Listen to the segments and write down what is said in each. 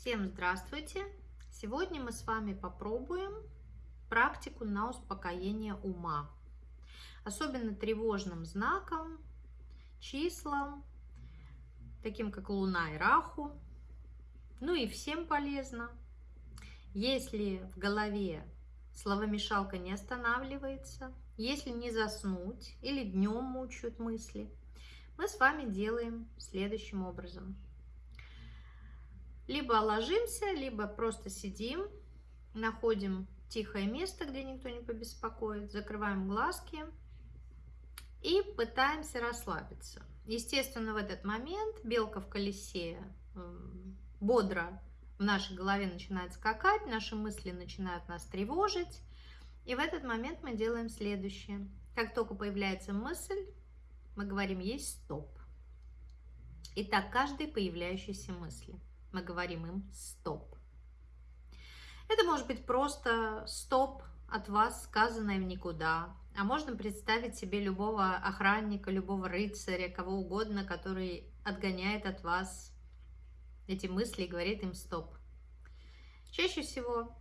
Всем здравствуйте! Сегодня мы с вами попробуем практику на успокоение ума. Особенно тревожным знаком, числам, таким как Луна и Раху. Ну и всем полезно. Если в голове словомешалка не останавливается, если не заснуть или днем мучают мысли, мы с вами делаем следующим образом – либо ложимся, либо просто сидим, находим тихое место, где никто не побеспокоит, закрываем глазки и пытаемся расслабиться. Естественно, в этот момент белка в колесе бодро в нашей голове начинает скакать, наши мысли начинают нас тревожить. И в этот момент мы делаем следующее. Как только появляется мысль, мы говорим «есть стоп». Итак, каждой появляющейся мысли – мы говорим им стоп. Это может быть просто стоп от вас, сказанное в никуда. А можно представить себе любого охранника, любого рыцаря, кого угодно, который отгоняет от вас эти мысли и говорит им стоп. Чаще всего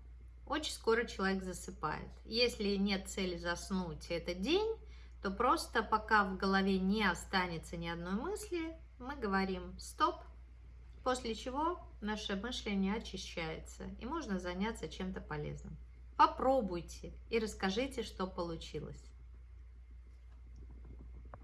очень скоро человек засыпает. Если нет цели заснуть этот день, то просто пока в голове не останется ни одной мысли, мы говорим стоп, после чего наше мышление очищается и можно заняться чем-то полезным. Попробуйте и расскажите, что получилось.